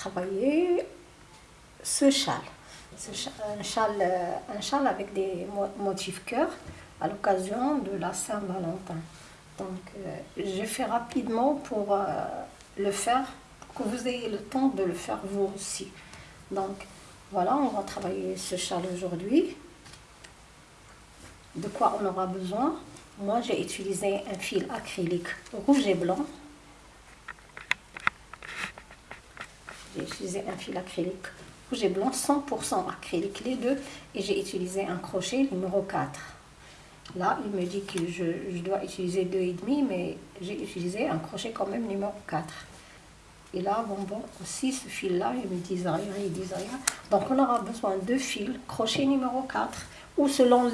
Travailler ce châle. un, châle euh, un châle avec des motifs cœur à l'occasion de la Saint-Valentin. Donc, euh, j'ai fait rapidement pour euh, le faire, que vous ayez le temps de le faire vous aussi. Donc, voilà, on va travailler ce châle aujourd'hui. De quoi on aura besoin? Moi, j'ai utilisé un fil acrylique rouge et blanc. J'ai utilisé un fil acrylique rouge et blanc, 100% acrylique les deux. Et j'ai utilisé un crochet numéro 4. Là, il me dit que je, dois utiliser 2,5, mais j'ai utilisé un crochet quand même numéro 4. Et là, bon, bon, aussi ce fil-là, il me dit rien, il dit rien. Donc, on aura besoin de fils, crochet numéro 4, ou selon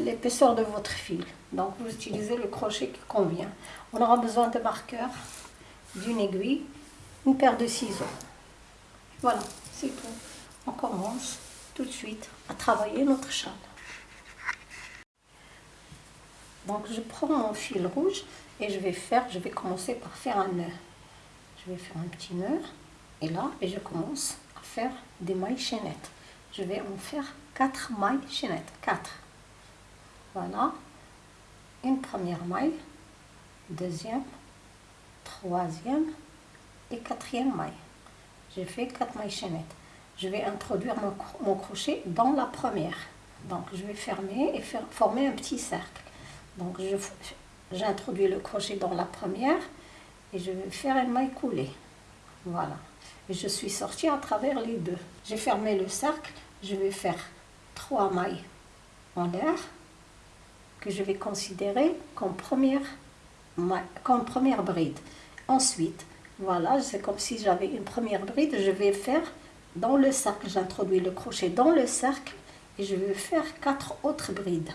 l'épaisseur de votre fil. Donc, vous utilisez le crochet qui convient. On aura besoin de marqueurs, d'une aiguille, une paire de ciseaux. Voilà, c'est tout. On commence tout de suite à travailler notre châle. Donc je prends mon fil rouge et je vais faire, je vais commencer par faire un nœud. Je vais faire un petit nœud et là, et je commence à faire des mailles chaînettes. Je vais en faire quatre mailles chaînettes, quatre. Voilà, une première maille, deuxième, troisième et quatrième maille. J'ai fait quatre mailles chaînettes. Je vais introduire mon, crochet dans la première. Donc je vais fermer et faire, former un petit cercle. Donc j'introduis le crochet dans la première et je vais faire une maille coulée. Voilà. Je suis sortie à travers les deux. J'ai fermé le cercle, je vais faire trois mailles en l'air que je vais considérer comme première, comme première bride. Ensuite, voilà, c'est comme si j'avais une première bride, je vais faire dans le cercle, j'introduis le crochet dans le cercle et je vais faire quatre autres brides.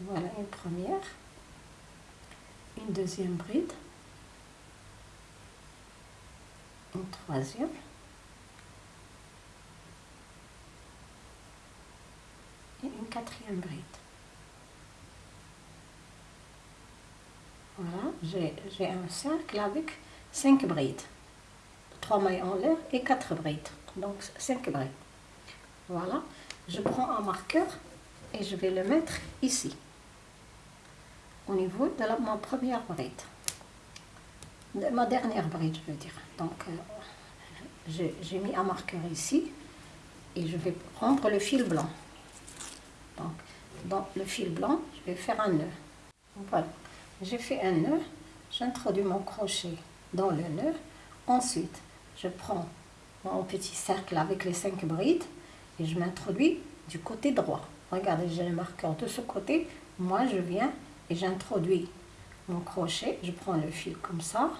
Voilà une première, une deuxième bride, une troisième, et une quatrième bride. Voilà, j'ai un cercle avec cinq brides. Trois mailles en l'air et quatre brides. Donc cinq brides. Voilà, je prends un marqueur et je vais le mettre ici au niveau de ma première bride. De ma dernière bride, je veux dire. Donc, euh, j'ai mis un marqueur ici et je vais prendre le fil blanc. Donc, dans le fil blanc, je vais faire un nœud. Voilà, j'ai fait un nœud, j'introduis mon crochet dans le nœud. Ensuite, je prends mon petit cercle avec les cinq brides et je m'introduis du côté droit. Regardez, j'ai le marqueur de ce côté. Moi, je viens et j'introduis mon crochet, je prends le fil comme ça,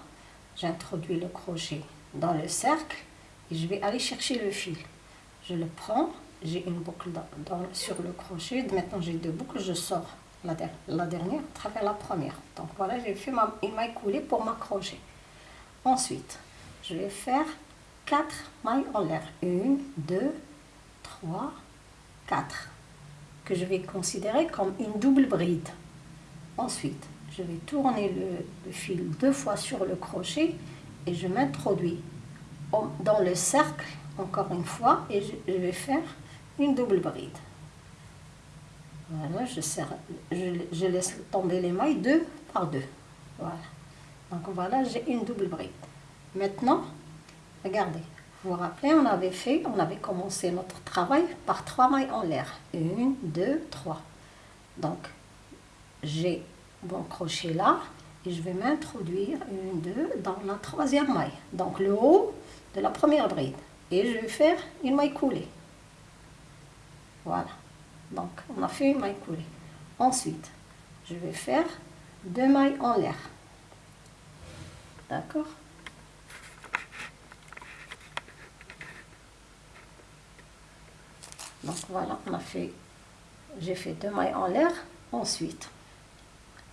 j'introduis le crochet dans le cercle et je vais aller chercher le fil. Je le prends, j'ai une boucle sur le crochet, maintenant j'ai deux boucles, je sors la, dernière à travers la première. Donc voilà, j'ai fait ma, une maille coulée pour m'accrocher. Ensuite, je vais faire quatre mailles en l'air. Une, deux, trois, quatre. Que je vais considérer comme une double bride. Ensuite, je vais tourner le, fil deux fois sur le crochet et je m'introduis dans le cercle encore une fois et je, vais faire une double bride. Voilà, je, serre, je, laisse tomber les mailles deux par deux. Voilà. Donc voilà, j'ai une double bride. Maintenant, regardez, vous vous rappelez, on avait fait, on avait commencé notre travail par trois mailles en l'air. Une, deux, trois. Donc, j'ai mon crochet là et je vais m'introduire une, deux dans la troisième maille. Donc le haut de la première bride. Et je vais faire une maille coulée. Voilà. Donc on a fait une maille coulée. Ensuite, je vais faire deux mailles en l'air. D'accord? Donc voilà, on a fait, j'ai fait deux mailles en l'air. Ensuite,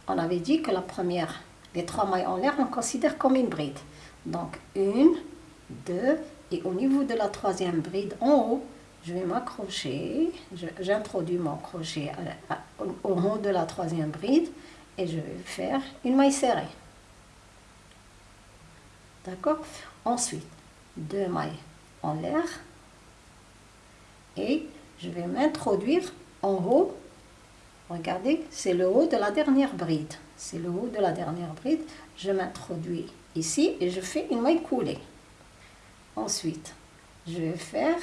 on avait dit que la première, les trois mailles en l'air, on considère comme une bride. Donc une, deux, et au niveau de la troisième bride en haut, je vais m'accrocher, j'introduis mon crochet au haut de la troisième bride et je vais faire une maille serrée. D'accord? Ensuite, deux mailles en l'air. Et je vais m'introduire en haut. Regardez, c'est le haut de la dernière bride. C'est le haut de la dernière bride. Je m'introduis ici et je fais une maille coulée. Ensuite, je vais faire,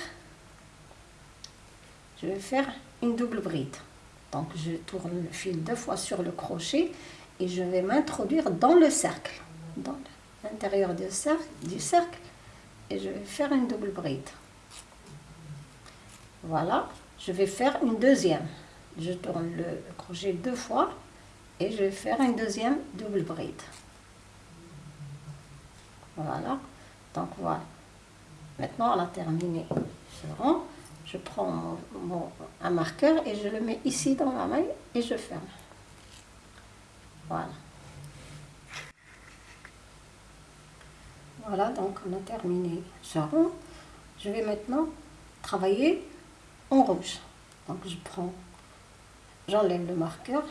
je vais faire une double bride. Donc, je tourne le fil deux fois sur le crochet et je vais m'introduire dans le cercle, dans l'intérieur du cercle, du cercle et je vais faire une double bride. Voilà, je vais faire une deuxième. Je tourne le crochet deux fois et je vais faire une deuxième double bride. Voilà, donc voilà. Maintenant, on a terminé ce rang. Je prends mon, un marqueur et je le mets ici dans la maille et je ferme. Voilà. Voilà, donc on a terminé ce rond. Je vais maintenant travailler en rouge. Donc je prends, j'enlève le marqueur,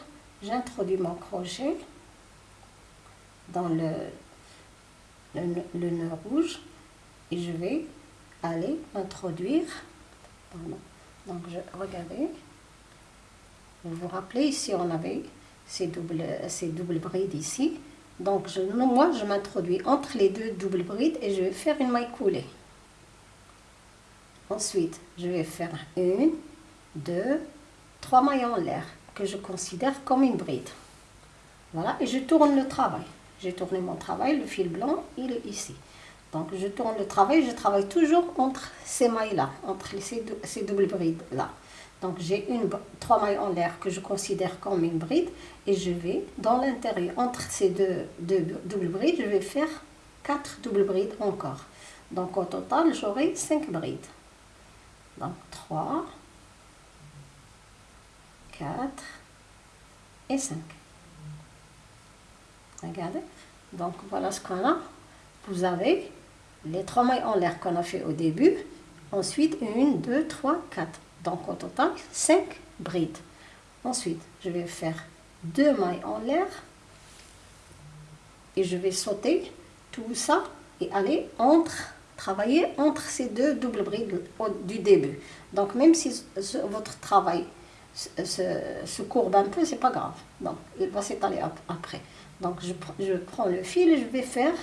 j'introduis mon crochet dans le, le, nœud rouge et je vais aller introduire, donc je, regardez, vous vous rappelez ici on avait ces doubles, ces doubles brides ici, donc je, moi je m'introduis entre les deux doubles brides et je vais faire une maille coulée. Ensuite, je vais faire une, deux, trois mailles en l'air que je considère comme une bride. Voilà, et je tourne le travail. J'ai tourné mon travail, le fil blanc, il est ici. Donc je tourne le travail, je travaille toujours entre ces mailles-là, entre ces, ces doubles brides-là. Donc j'ai une trois mailles en l'air que je considère comme une bride et je vais dans l'intérieur, entre ces deux, deux doubles brides, je vais faire quatre doubles brides encore. Donc au total, j'aurai cinq brides. Donc 3, 4 et 5. Regardez. Donc voilà ce qu'on a. Vous avez les trois mailles en l'air qu'on a fait au début. Ensuite, 1, 2, 3, 4. Donc au total, 5 brides. Ensuite, je vais faire deux mailles en l'air. Et je vais sauter tout ça et aller entre travailler entre ces deux doubles brides du début. Donc même si votre travail se, courbe un peu, c'est pas grave. Donc il va s'étaler après. Donc je, prends le fil et je vais faire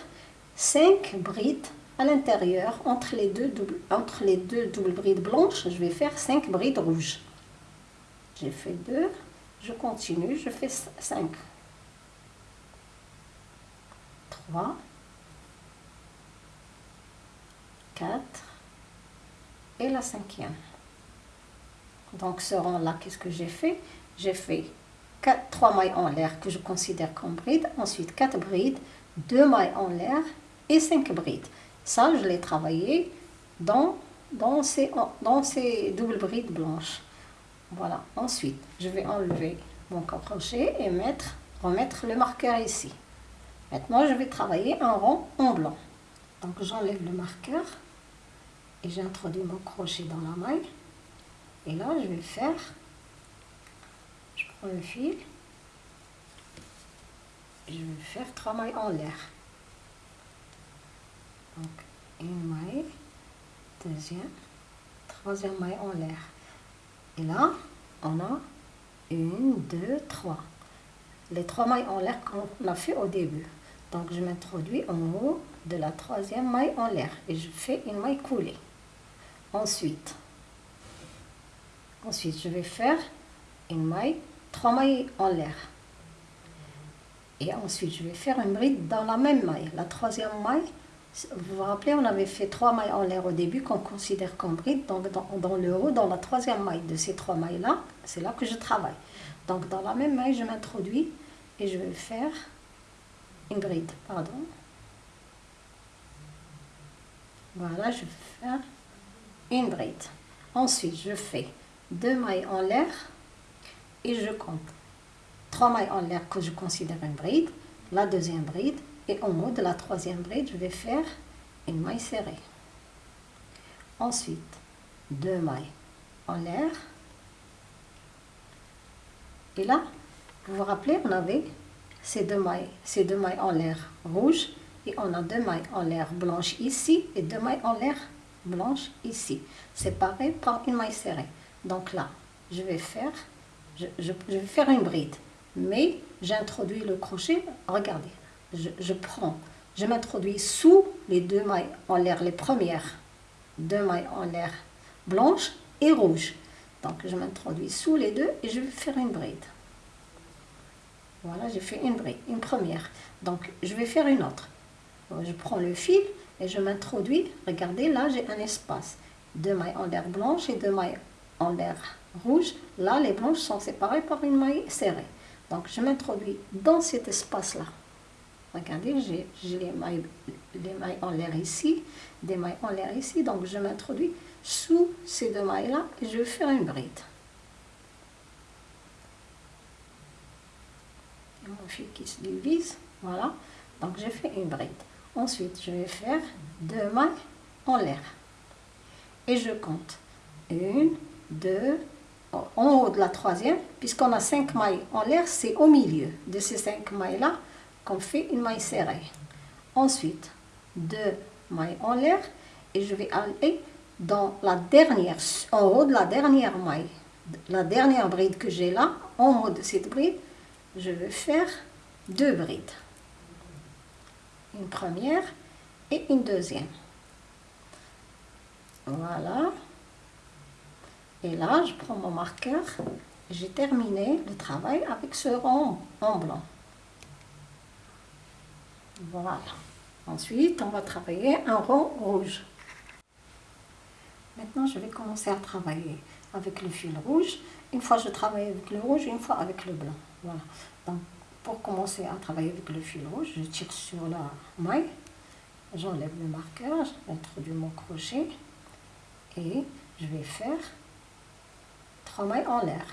5 brides à l'intérieur entre les deux entre les deux doubles brides blanches. Je vais faire 5 brides rouges. J'ai fait 2, je continue, je fais 5. 3 4 et la cinquième. Donc ce rang-là, qu'est-ce que j'ai fait? J'ai fait 4, 3 mailles en l'air que je considère comme brides, ensuite 4 brides, 2 mailles en l'air et 5 brides. Ça, je l'ai travaillé dans, ces, doubles brides blanches. Voilà, ensuite, je vais enlever mon crochet et mettre, remettre le marqueur ici. Maintenant, je vais travailler un rond en blanc. Donc, j'enlève le marqueur et j'introduis mon crochet dans la maille et là je vais faire je prends le fil je vais faire trois mailles en l'air donc une maille deuxième troisième maille en l'air et là on a une deux trois les trois mailles en l'air qu'on a fait au début donc je m'introduis en haut de la troisième maille en l'air et je fais une maille coulée Ensuite, ensuite, je vais faire une maille, trois mailles en l'air. Et ensuite, je vais faire une bride dans la même maille. La troisième maille, vous vous rappelez, on avait fait trois mailles en l'air au début qu'on considère comme bride. Donc, dans, le haut, dans la troisième maille de ces trois mailles-là, c'est là que je travaille. Donc, dans la même maille, je m'introduis et je vais faire une bride. Pardon. Voilà, je vais faire une bride. Ensuite, je fais deux mailles en l'air et je compte trois mailles en l'air que je considère une bride, la deuxième bride et au haut de la troisième bride, je vais faire une maille serrée. Ensuite, deux mailles en l'air. Et là, vous vous rappelez, on avait ces deux mailles, ces deux mailles en l'air rouge et on a deux mailles en l'air blanches ici et deux mailles en l'air blanches ici, séparées par une maille serrée. Donc là, je vais faire, je, vais faire une bride, mais j'introduis le crochet, regardez, je, prends, je m'introduis sous les deux mailles en l'air, les premières deux mailles en l'air blanches et rouges. Donc je m'introduis sous les deux et je vais faire une bride. Voilà, j'ai fait une bride, une première. Donc je vais faire une autre. Je prends le fil et je m'introduis. Regardez, là j'ai un espace. Deux mailles en l'air blanche et deux mailles en l'air rouge. Là, les blanches sont séparées par une maille serrée. Donc je m'introduis dans cet espace-là. Regardez, j'ai les mailles, les mailles en l'air ici, des mailles en l'air ici. Donc je m'introduis sous ces deux mailles-là et je vais faire une bride. mon fil qui se divise, voilà. Donc j'ai fait une bride. Ensuite, je vais faire deux mailles en l'air. Et je compte. Une, deux, en haut de la troisième, puisqu'on a cinq mailles en l'air, c'est au milieu de ces cinq mailles-là fait une maille serrée. Ensuite, deux mailles en l'air et je vais aller dans la dernière, en haut de la dernière maille, la dernière bride que j'ai là, en haut de cette bride, je vais faire deux brides. Une première et une deuxième. Voilà. Et là, je prends mon marqueur. J'ai terminé le travail avec ce rond en blanc. Voilà. Ensuite, on va travailler un rond rouge. Maintenant, je vais commencer à travailler avec le fil rouge. Une fois, je travaille avec le rouge, une fois avec le blanc. Voilà. Donc, pour commencer à travailler avec le fil rouge, je tire sur la maille, j'enlève le marqueur, j'introduis mon crochet et je vais faire trois mailles en l'air,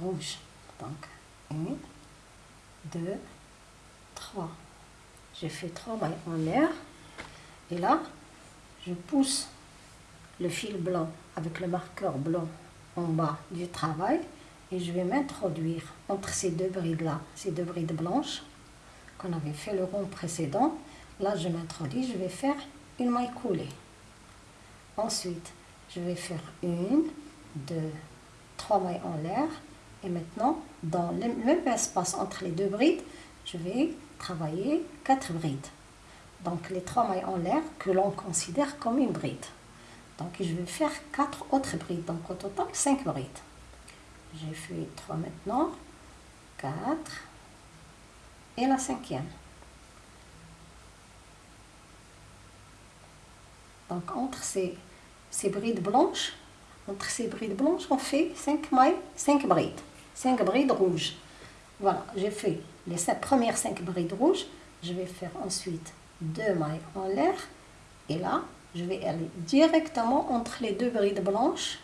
rouge. Donc, une, deux, trois. Fait trois mailles en l'air et là, je pousse le fil blanc avec le marqueur blanc en bas du travail et je vais m'introduire entre ces deux brides-là, ces deux brides blanches qu'on avait fait le rond précédent. Là, je m'introduis, je vais faire une maille coulée. Ensuite, je vais faire une, deux, trois mailles en l'air. Et maintenant, dans le même espace entre les deux brides, je vais travailler quatre brides. Donc, les trois mailles en l'air que l'on considère comme une bride. Donc, je vais faire quatre autres brides. Donc, au total, cinq brides. J'ai fait 3 maintenant, 4 et la cinquième. Donc entre ces, ces brides blanches, entre ces brides blanches, on fait 5 mailles, 5 brides, 5 brides rouges. Voilà, j'ai fait les premières 5 brides rouges, je vais faire ensuite 2 mailles en l'air, et là, je vais aller directement entre les deux brides blanches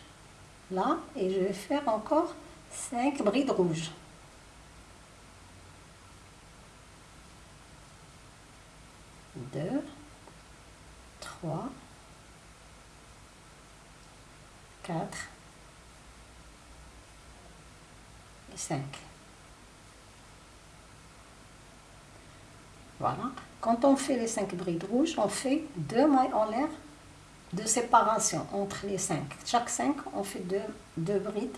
là et je vais faire encore 5 brides rouges. Deux, trois, quatre et cinq. Voilà. Quand on fait les cinq brides rouges, on fait deux mailles en l'air de séparation entre les cinq. Chaque cinq, on fait deux, brides,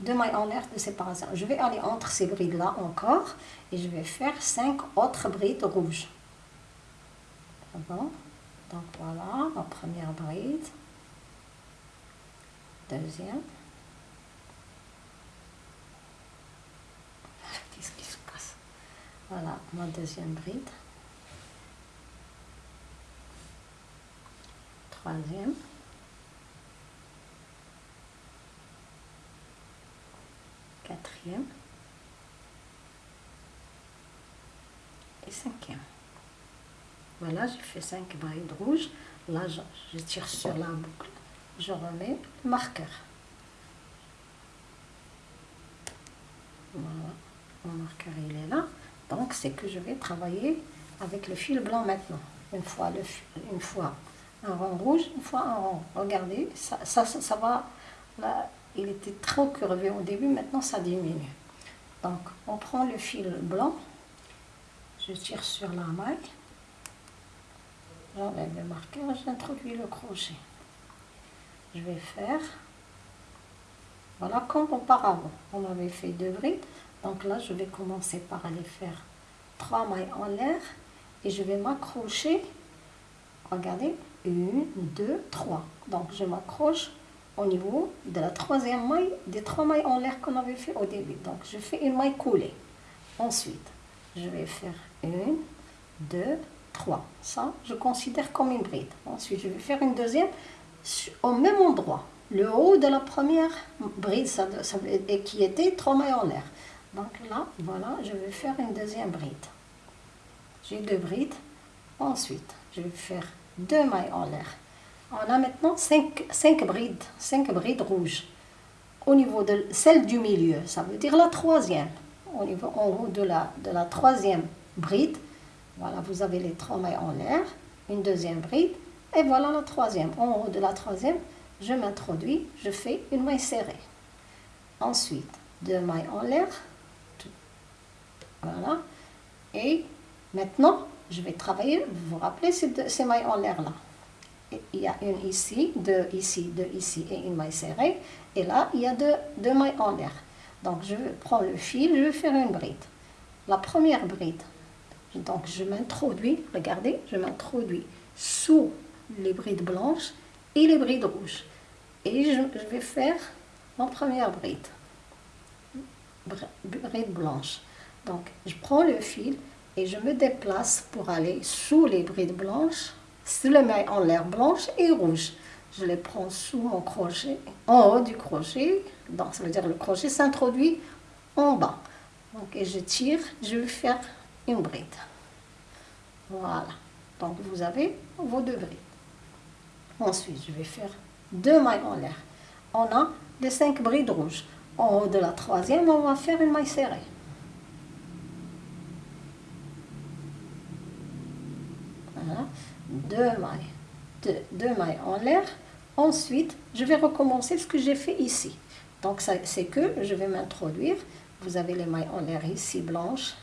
deux mailles en l'air de séparation. Je vais aller entre ces brides-là encore et je vais faire cinq autres brides rouges. Bon? Donc voilà, ma première bride. Deuxième. Qu'est-ce qui se passe Voilà, ma deuxième bride. troisième. Quatrième. Et cinquième. Voilà, j'ai fait cinq brides rouges. Là, je, tire sur la boucle. Je remets le marqueur. Voilà, mon marqueur il est là. Donc, c'est que je vais travailler avec le fil blanc maintenant. Une fois, le, une fois un rond rouge, une fois un rond. Regardez, ça, ça, ça, va, là, il était trop curvé au début, maintenant ça diminue. Donc, on prend le fil blanc, je tire sur la maille, j'enlève le marqueur, j'introduis le crochet. Je vais faire, voilà comme auparavant, on avait fait deux brides, donc là je vais commencer par aller faire trois mailles en l'air et je vais m'accrocher, regardez, une, deux, trois, donc je m'accroche au niveau de la troisième maille des trois mailles en l'air qu'on avait fait au début, donc je fais une maille coulée, ensuite je vais faire une, deux, trois. Ça, je considère comme une bride. Ensuite, je vais faire une deuxième au même endroit. Le haut de la première bride, ça, et qui était trois mailles en l'air. Donc là, voilà, je vais faire une deuxième bride. J'ai deux brides. Ensuite, je vais faire deux mailles en l'air. On a maintenant cinq, cinq brides, cinq brides rouges. Au niveau de celle du milieu, ça veut dire la troisième. Au niveau en haut de la, de la troisième bride, voilà, vous avez les trois mailles en l'air, une deuxième bride, et voilà la troisième. En haut de la troisième, je m'introduis, je fais une maille serrée. Ensuite, deux mailles en l'air, voilà, et maintenant, je vais travailler, vous vous rappelez ces, ces mailles en l'air là il y a une ici, deux ici, deux ici et une maille serrée. Et là, il y a deux, deux mailles en l'air. Donc, je prends le fil, je vais faire une bride. La première bride, donc je m'introduis, regardez, je m'introduis sous les brides blanches et les brides rouges. Et je, vais faire ma première bride, bride blanche. Donc je prends le fil et je me déplace pour aller sous les brides blanches, sous les mailles en l'air blanche et rouge. Je les prends sous mon crochet, en haut du crochet, donc ça veut dire le crochet s'introduit en bas. Donc, je tire, je vais faire une bride. Voilà. Donc vous avez vos deux brides. Ensuite, je vais faire deux mailles en l'air. On a les cinq brides rouges. En haut de la troisième, on va faire une maille serrée. Voilà. Deux mailles. En l'air. Ensuite, je vais recommencer ce que j'ai fait ici. Donc, c'est que je vais m'introduire. Vous avez les mailles en l'air ici blanches.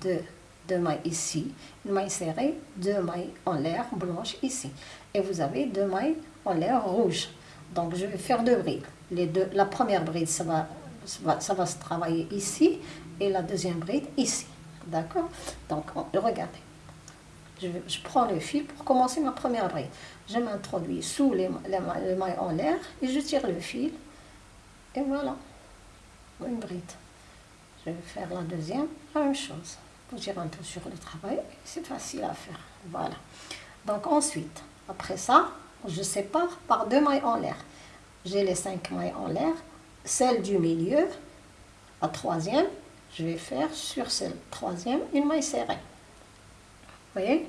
Deux deux mailles ici, une maille serrée, deux mailles en l'air blanche ici. Et vous avez deux mailles en l'air rouge. Donc je vais faire deux brides. La première bride, ça va, ça va, se travailler ici et la deuxième bride ici. D'accord? Donc regardez. Je, prends le fil pour commencer ma première bride. Je m'introduis sous les, les mailles en l'air et je tire le fil. Et voilà, une bride. Je vais faire la deuxième, la même chose dire un peu sur le travail, c'est facile à faire. Voilà. Donc ensuite, après ça, je sépare par deux mailles en l'air. J'ai les cinq mailles en l'air. Celle du milieu, la troisième, je vais faire sur celle troisième une maille serrée. Voyez?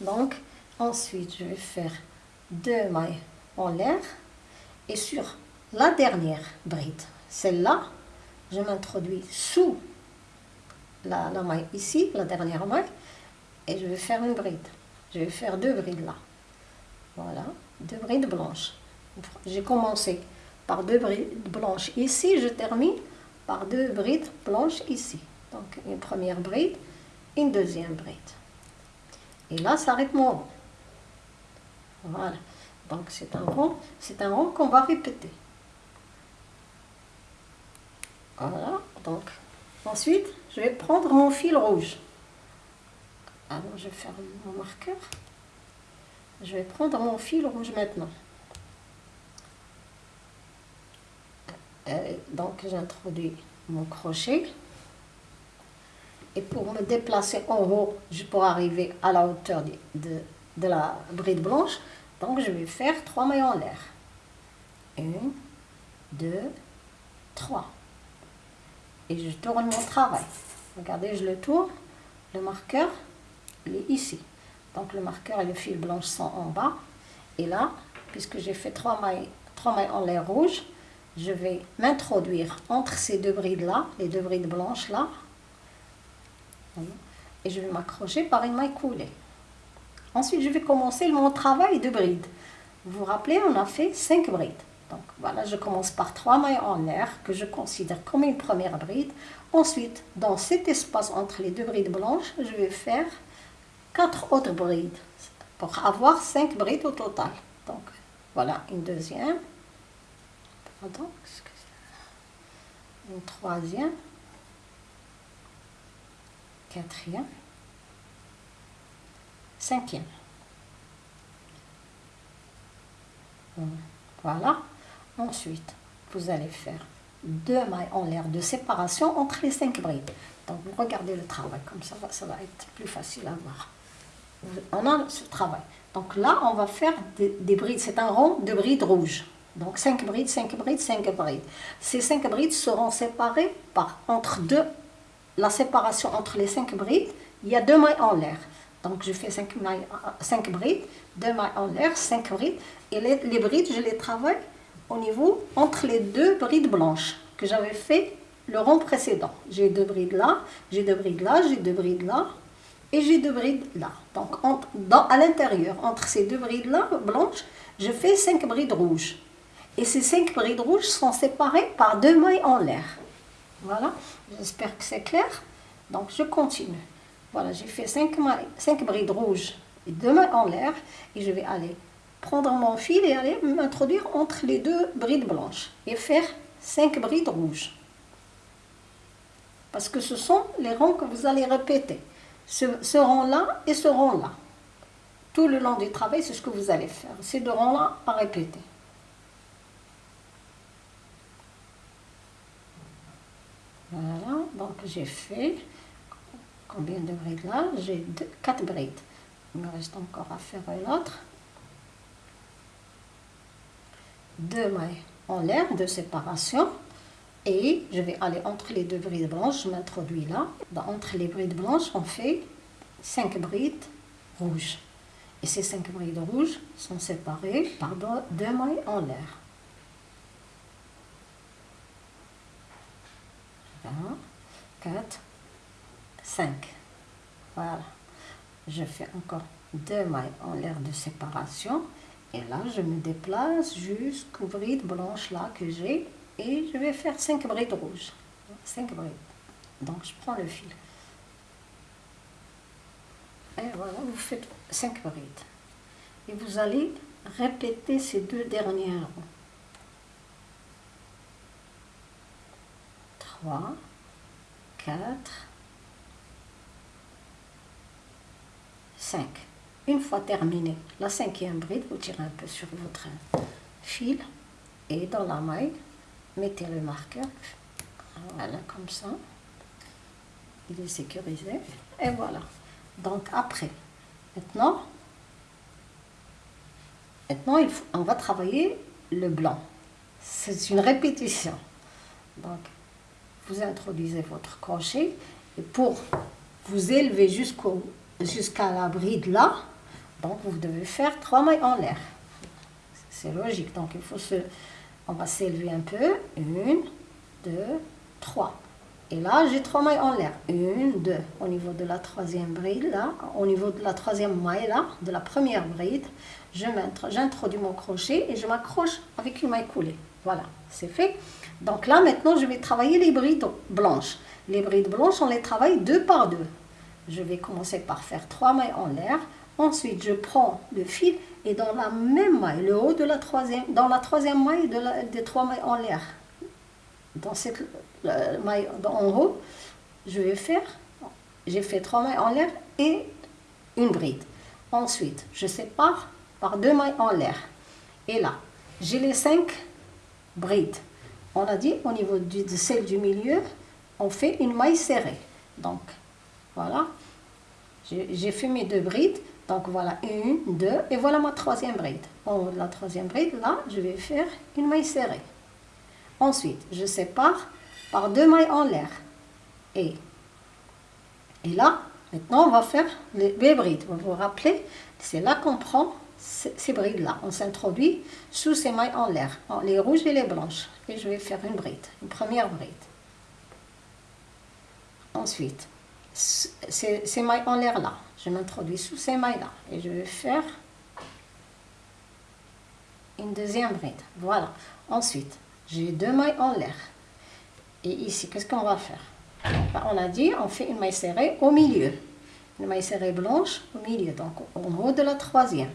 Donc, ensuite, je vais faire deux mailles en l'air. Et sur la dernière bride, celle-là, je m'introduis sous la, maille ici, la dernière maille, et je vais faire une bride. Je vais faire deux brides là. Voilà, deux brides blanches. J'ai commencé par deux brides blanches ici, je termine par deux brides blanches ici. Donc une première bride, une deuxième bride. Et là, ça arrête mon rond. Voilà. Donc c'est un rond, c'est un rond qu'on va répéter. Voilà, donc ensuite je vais prendre mon fil rouge. Alors, je faire mon marqueur. Je vais prendre mon fil rouge maintenant. Euh, donc, j'introduis mon crochet. Et pour me déplacer en haut, je pourrais arriver à la hauteur de, la bride blanche. Donc, je vais faire trois mailles en l'air. Une, deux, trois et je tourne mon travail. Regardez, je le tourne, le marqueur, il est ici. Donc le marqueur et le fil blanche sont en bas. Et là, puisque j'ai fait trois mailles, trois mailles en l'air rouge, je vais m'introduire entre ces deux brides-là, les deux brides blanches-là. Et je vais m'accrocher par une maille coulée. Ensuite, je vais commencer mon travail de bride. Vous vous rappelez, on a fait cinq brides. Donc voilà, je commence par trois mailles en l'air que je considère comme une première bride. Ensuite, dans cet espace entre les deux brides blanches, je vais faire quatre autres brides. pour avoir 5 brides au total. Donc, voilà une deuxième. Pardon, une troisième. Quatrième. Cinquième. Voilà. Ensuite, vous allez faire deux mailles en l'air de séparation entre les cinq brides. Donc, regardez le travail, comme ça, ça va être plus facile à voir. On a ce travail. Donc là, on va faire des, brides. C'est un rond de brides rouges. Donc 5 brides, 5 brides, 5 brides. Ces 5 brides seront séparées par entre deux, la séparation entre les 5 brides, il y a deux mailles en l'air. Donc je fais 5, mailles, 5 brides, deux mailles en l'air, 5 brides. Et les, brides, je les travaille au niveau entre les deux brides blanches que j'avais fait le rond précédent. J'ai deux brides là, j'ai deux brides là, j'ai deux brides là, et j'ai deux brides là. Donc à l'intérieur, entre ces deux brides là, blanches, je fais 5 brides rouges. Et ces 5 brides rouges sont séparées par deux mailles en l'air. Voilà, j'espère que c'est clair. Donc je continue. Voilà, j'ai fait 5, 5 brides rouges et deux mailles en l'air. Et je vais aller prendre mon fil et aller m'introduire entre les deux brides blanches. Et faire 5 brides rouges. Parce que ce sont les ronds que vous allez répéter ce, rond-là et ce rond-là. Tout le long du travail, c'est ce que vous allez faire. Ces deux ronds-là à répéter. Voilà, donc j'ai fait combien de brides là? J'ai quatre brides. Il me reste encore à faire une autre. Deux mailles en l'air de séparation. Et je vais aller entre les deux brides blanches, je m'introduis là. entre les brides blanches, on fait 5 brides rouges. Et ces 5 brides rouges sont séparées par deux mailles en l'air. 4, 5. Voilà. Je fais encore deux mailles en l'air de séparation. Et là, je me déplace jusqu'aux brides blanches là que j'ai et je vais faire 5 brides rouges. 5 brides. Donc je prends le fil. Et voilà, vous faites 5 brides. Et vous allez répéter ces deux dernières 3, 4, 5. Une fois terminé la cinquième bride, vous tirez un peu sur votre fil et dans la maille, mettez le marqueur, voilà, comme ça. Il est sécurisé. Et voilà. Donc après, maintenant, maintenant il faut, on va travailler le blanc. C'est une répétition. Donc, vous introduisez votre crochet et pour vous élever jusqu'à la bride là, donc vous devez faire trois mailles en l'air. C'est logique. Donc il faut se on va s'élever un peu. Une, deux, trois. Et là, j'ai trois mailles en l'air. Une, deux. Au niveau de la troisième bride, là, au niveau de la troisième maille, là, de la première bride, j'introduis mon crochet et je m'accroche avec une maille coulée. Voilà, c'est fait. Donc là, maintenant, je vais travailler les brides blanches. Les brides blanches, on les travaille deux par deux. Je vais commencer par faire trois mailles en l'air. Ensuite, je prends le fil et dans la même maille, le haut de la troisième, dans la troisième maille des trois mailles en l'air, dans cette maille en haut, je vais faire, j'ai fait trois mailles en l'air et une bride. Ensuite, je sépare par deux mailles en l'air. Et là, j'ai les cinq brides. On a dit au niveau de celle du milieu, on fait une maille serrée. Donc, voilà, j'ai fait mes deux brides. Donc voilà, une, deux, et voilà ma troisième bride. En la troisième bride, là, je vais faire une maille serrée. Ensuite, je sépare par deux mailles en l'air. Et, et là, maintenant, on va faire les, brides. Vous vous rappelez, c'est là qu'on prend ces, brides-là. On s'introduit sous ces mailles en l'air, les rouges et les blanches. Et je vais faire une bride, une première bride. Ensuite, ces mailles en l'air là, je m'introduis sous ces mailles-là et je vais faire une deuxième bride. Voilà. Ensuite, j'ai deux mailles en l'air. Et ici, qu'est-ce qu'on va faire? On a dit, on fait une maille serrée au milieu. une maille serrée blanche au milieu, donc en haut de la troisième.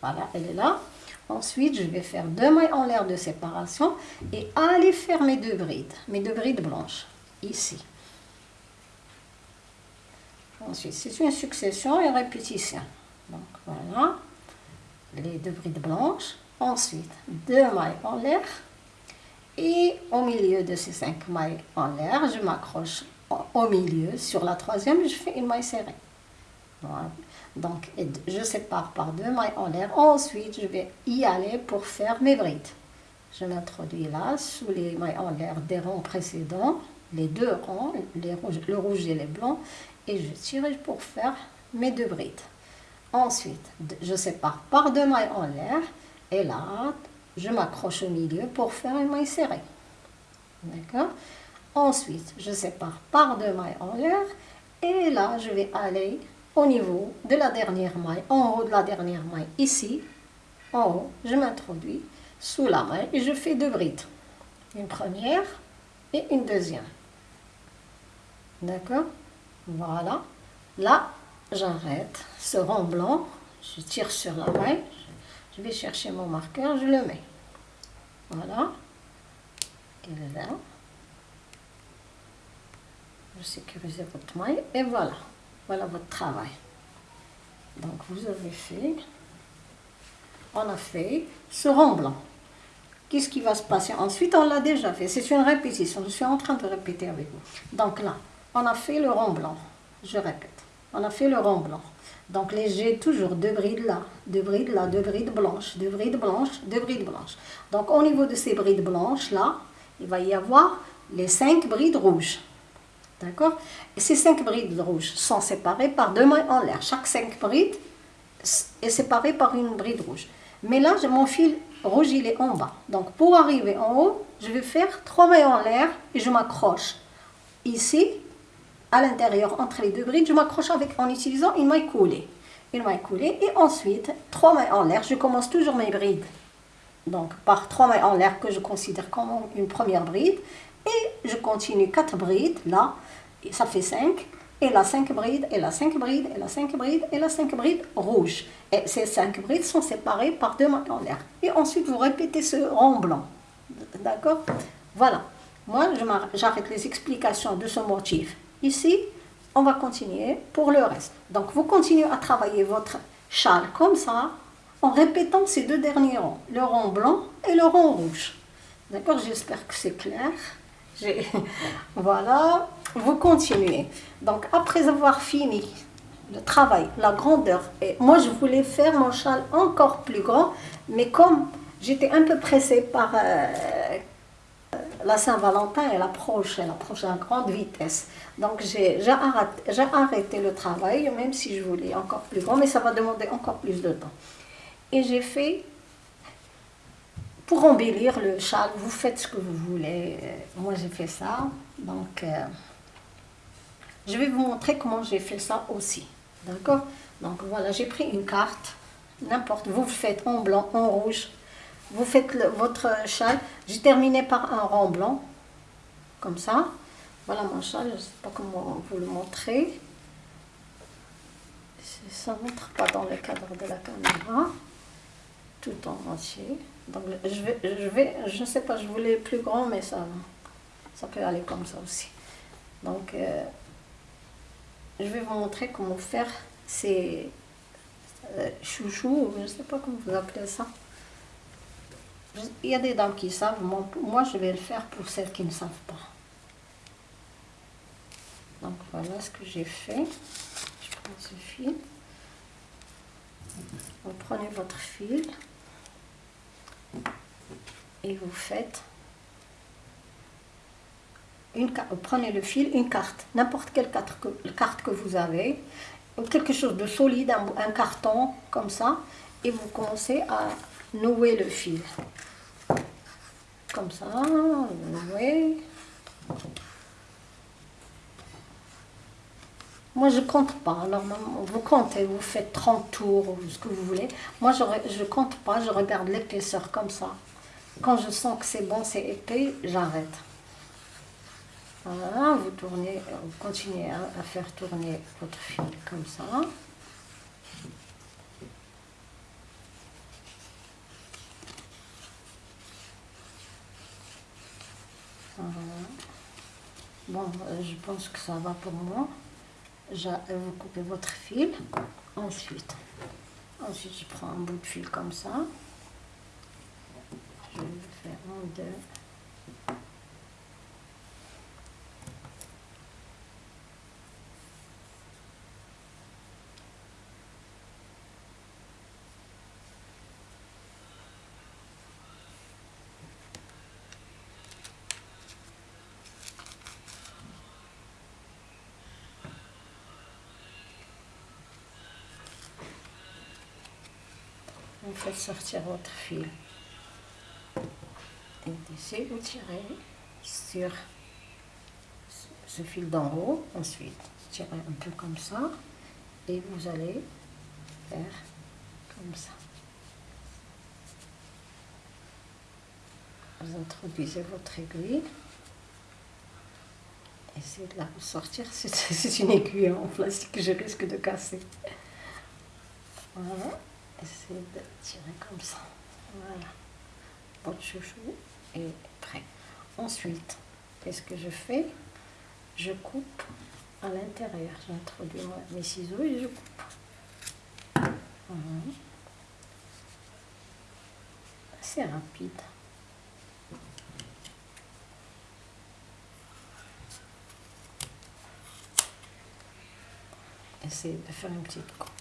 Voilà, elle est là. Ensuite, je vais faire deux mailles en l'air de séparation et aller faire mes deux brides, mes deux brides blanches, ici. Ensuite, c'est une succession et répétition. Donc voilà, les deux brides blanches. Ensuite, deux mailles en l'air. Et au milieu de ces cinq mailles en l'air, je m'accroche au milieu. Sur la troisième, je fais une maille serrée. Voilà. Donc, je sépare par deux mailles en l'air. Ensuite, je vais y aller pour faire mes brides. Je m'introduis là, sous les mailles en l'air des rangs précédents, les deux rangs, le rouge et les blancs, et je tire pour faire mes deux brides. Ensuite, je sépare par deux mailles en l'air, et là, je m'accroche au milieu pour faire une maille serrée. D'accord? Ensuite, je sépare par deux mailles en l'air, et là, je vais aller au niveau de la dernière maille, en haut de la dernière maille, ici, en haut, je m'introduis sous la maille et je fais deux brides. Une première et une deuxième. D'accord? Voilà. Là, j'arrête ce rond blanc, je tire sur la maille, je vais chercher mon marqueur, je le mets. Voilà. Là. Je sécurise votre maille et voilà. Voilà votre travail. Donc vous avez fait, on a fait ce rond blanc. Qu'est-ce qui va se passer Ensuite, on l'a déjà fait. C'est une répétition. Je suis en train de répéter avec vous. Donc là, on a fait le rond blanc. Je répète. On a fait le rond blanc. Donc les j'ai toujours deux brides là, deux brides là, deux brides blanches, deux brides blanches, deux brides blanches. Donc au niveau de ces brides blanches là, il va y avoir les cinq brides rouges. D'accord? Ces cinq brides rouges sont séparées par deux mailles en l'air. Chaque cinq brides est séparée par une bride rouge. Mais là, mon fil rouge, il est en bas. Donc, pour arriver en haut, je vais faire trois mailles en l'air et je m'accroche ici, à l'intérieur, entre les deux brides, je m'accroche en utilisant une maille coulée. Une maille coulée et ensuite, trois mailles en l'air. Je commence toujours mes brides. Donc, par trois mailles en l'air que je considère comme une première bride. Et je continue quatre brides, là, ça fait 5, et la 5 brides, et la 5 brides, et la 5 brides, et la 5 brides rouges. Et ces 5 brides sont séparées par deux mailles en l'air. Et ensuite, vous répétez ce rond blanc. D'accord? Voilà. Moi, j'arrête les explications de ce motif. Ici, on va continuer pour le reste. Donc, vous continuez à travailler votre châle comme ça, en répétant ces deux derniers ronds, le rond blanc et le rond rouge. D'accord? J'espère que c'est clair. voilà, vous continuez. Donc, après avoir fini le travail, la grandeur, et moi je voulais faire mon châle encore plus grand, mais comme j'étais un peu pressée par euh, la Saint-Valentin, elle approche, elle approche à grande vitesse. Donc j'ai arrêté, arrêté le travail, même si je voulais encore plus grand, mais ça va demander encore plus de temps. Et j'ai fait pour embellir le châle, vous faites ce que vous voulez. Moi, j'ai fait ça. Donc, euh, je vais vous montrer comment j'ai fait ça aussi. D'accord? Donc, voilà, j'ai pris une carte. N'importe, vous faites en blanc, en rouge. Vous faites votre châle. J'ai terminé par un rond blanc. Comme ça. Voilà mon châle. Je ne sais pas comment vous le montrer. Ça ne montre pas dans le cadre de la caméra. Tout en entier. Donc je vais, je vais, je ne sais pas, je voulais plus grand, mais ça, ça peut aller comme ça aussi. Donc euh, je vais vous montrer comment faire ces euh, chouchous, je ne sais pas comment vous appelez ça. Il y a des dames qui savent, moi je vais le faire pour celles qui ne savent pas. Donc voilà ce que j'ai fait. Je prends ce fil. Vous prenez votre fil et vous faites prenez le fil, une carte, n'importe quelle carte que, vous avez, quelque chose de solide, un, carton comme ça, et vous commencez à nouer le fil. Comme ça, nouer. Moi, je compte pas. Normalement, vous comptez, vous faites 30 tours ou ce que vous voulez. Moi, je ne compte pas, je regarde l'épaisseur comme ça. Quand je sens que c'est bon, c'est épais, j'arrête. Vous tournez, vous continuez à, faire tourner votre fil comme ça. Bon, euh, je pense que ça va pour moi. Vous coupez votre fil. Ensuite, ensuite je prends un bout de fil comme ça. Je vais faire un, deux, faites sortir votre fil. Et d'ici, vous tirez sur ce fil d'en haut. Ensuite, tirez un peu comme ça. Et vous allez faire comme ça. Vous introduisez votre aiguille. Essayez de la sortir. C'est une aiguille en plastique que je risque de casser. Voilà essayez de tirer comme ça. Voilà. Votre chouchou est prêt. Ensuite, qu'est-ce que je fais? Je coupe à l'intérieur. J'introduis mes ciseaux et je coupe. C'est rapide. Essayez de faire une petite coupe.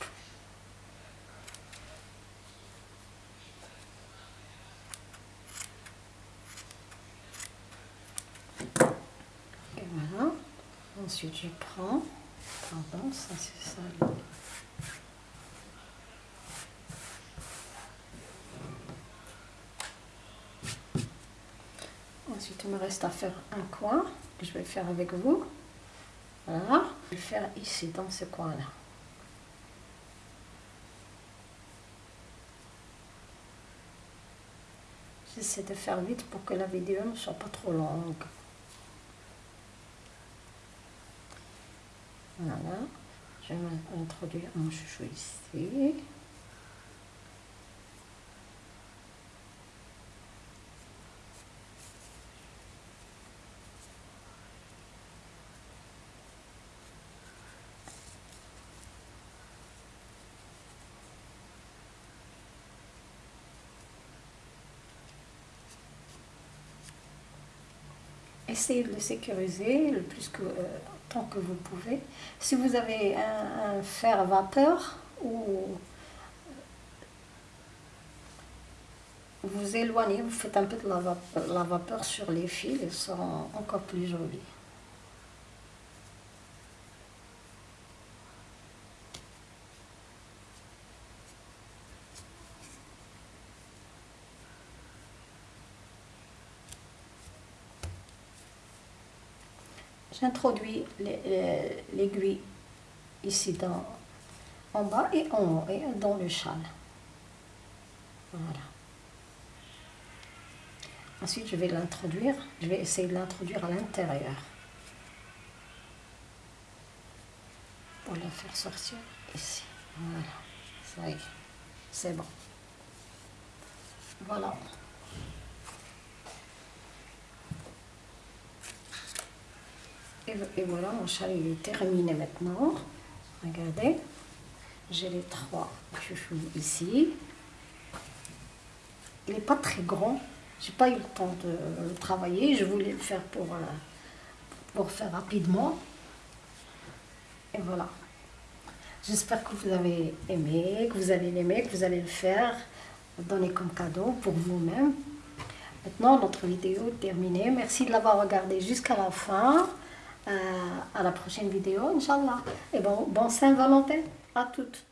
Ensuite, je prends, pardon, ça c'est ça. Ensuite, il me reste à faire un coin que je vais faire avec vous. Voilà, je vais faire ici, dans ce coin-là. J'essaie de faire vite pour que la vidéo ne soit pas trop longue. Voilà, je vais introduire mon chouchou ici. Essayez de le sécuriser le plus que, euh, tant que vous pouvez. Si vous avez un, fer vapeur ou vous éloignez, vous faites un peu de la vapeur, sur les fils, ils seront encore plus jolis. J'introduis l'aiguille ici dans, en bas et en haut, et dans le châle. Voilà. Ensuite, je vais l'introduire, je vais essayer de l'introduire à l'intérieur. Pour la faire sortir ici. Voilà, ça y est, c'est bon. Voilà. Et, voilà, mon châle est terminé maintenant. Regardez, j'ai les trois chouchous ici. Il n'est pas très grand. J'ai pas eu le temps de le travailler. Je voulais le faire pour, euh, pour faire rapidement. Et voilà. J'espère que vous avez aimé, que vous allez l'aimer, que vous allez le faire, donner comme cadeau pour vous-même. Maintenant, notre vidéo est terminée. Merci de l'avoir regardé jusqu'à la fin. Euh, à la prochaine vidéo, Inch'Allah. Et bon, bon Saint-Valentin à toutes.